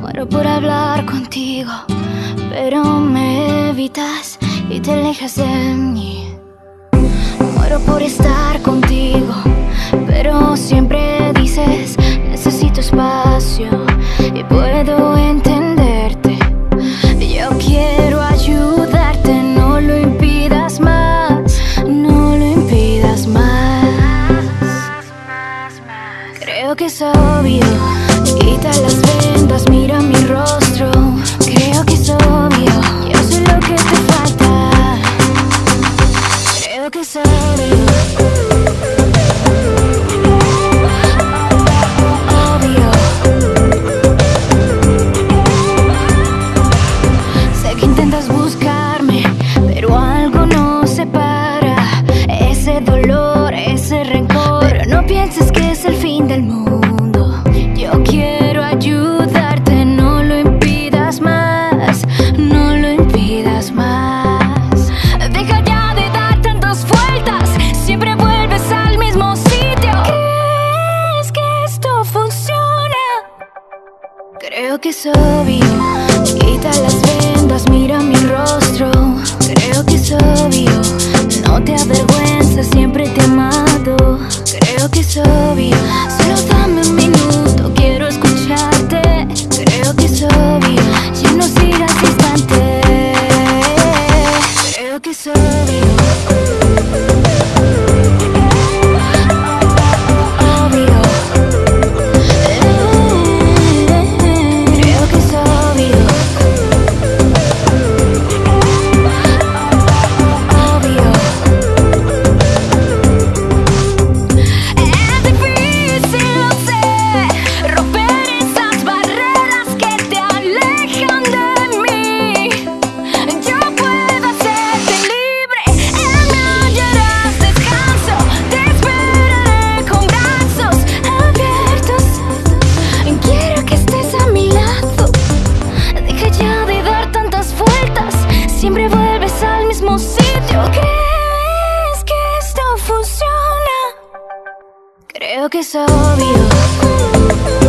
Muero por hablar contigo, pero me evitas y te alejas de mí. Muero por estar contigo, pero siempre dices necesito espacio y puedo quita las vendas, mira mi rostro. Creo que es obvio, yo sé lo que te falta. Creo que es obvio. Ese dolor, ese rencor. Pero no pienses que es el fin del mundo. Creo que es obvio. Quita las vendas, mira mi rostro. Creo que es obvio. Siempre vuelves al mismo sitio. ¿Crees que esto funciona? Creo que es obvio.